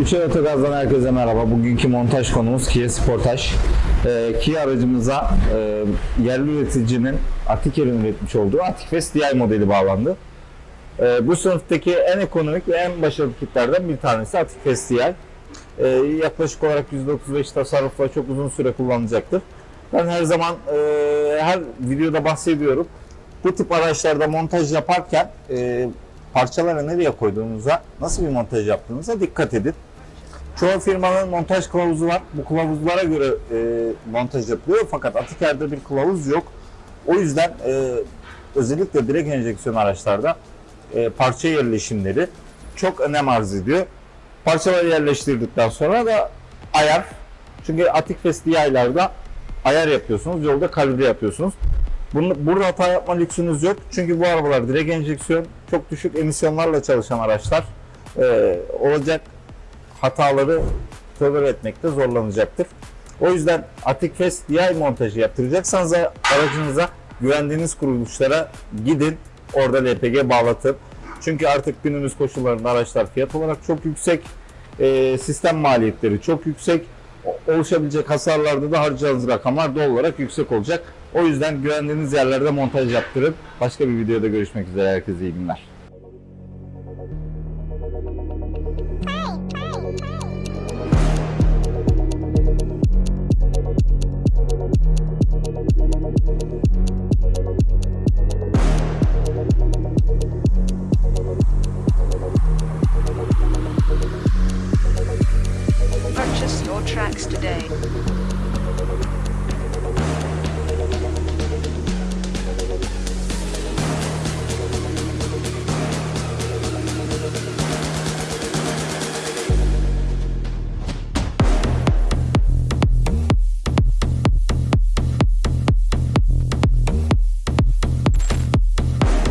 Üçer Otogaz'dan herkese merhaba. Bugünkü montaj konumuz Kia Sportage. Ee, Kia aracımıza e, yerli üreticinin Atiker'in üretmiş olduğu Atikfest DI modeli bağlandı. Ee, bu sınıftaki en ekonomik ve en başarılı kitlerden bir tanesi Atikfest DI. Ee, yaklaşık olarak %35 tasarrufla çok uzun süre kullanılacaktır. Ben her zaman e, her videoda bahsediyorum. Bu tip araçlarda montaj yaparken e, parçaları nereye koyduğunuza, nasıl bir montaj yaptığınıza dikkat edin. Çoğu firmanın montaj kılavuzu var. Bu kılavuzlara göre e, montaj yapılıyor fakat Atiker'de bir kılavuz yok. O yüzden e, özellikle direkt enjeksiyon araçlarda e, parça yerleşimleri çok önem arz ediyor. Parçaları yerleştirdikten sonra da ayar. Çünkü Atikfest DI'larda ayar yapıyorsunuz, yolda kalibre yapıyorsunuz. Bunu, burada hata yapma lüksünüz yok. Çünkü bu arabalar direkt enjeksiyon, çok düşük emisyonlarla çalışan araçlar. Ee, olacak hataları tolere etmekte zorlanacaktır. O yüzden Atikfest DI montajı yaptıracaksanız aracınıza güvendiğiniz kuruluşlara gidin. Orada LPG bağlatın. Çünkü artık günümüz koşullarında araçlar fiyat olarak çok yüksek. Ee, sistem maliyetleri çok yüksek. Oluşabilecek hasarlarda da harcayacağınız rakamlar doğal olarak yüksek olacak. O yüzden güvendiğiniz yerlerde montaj yaptırın. Başka bir videoda görüşmek üzere. Herkese iyi günler. Your tracks today.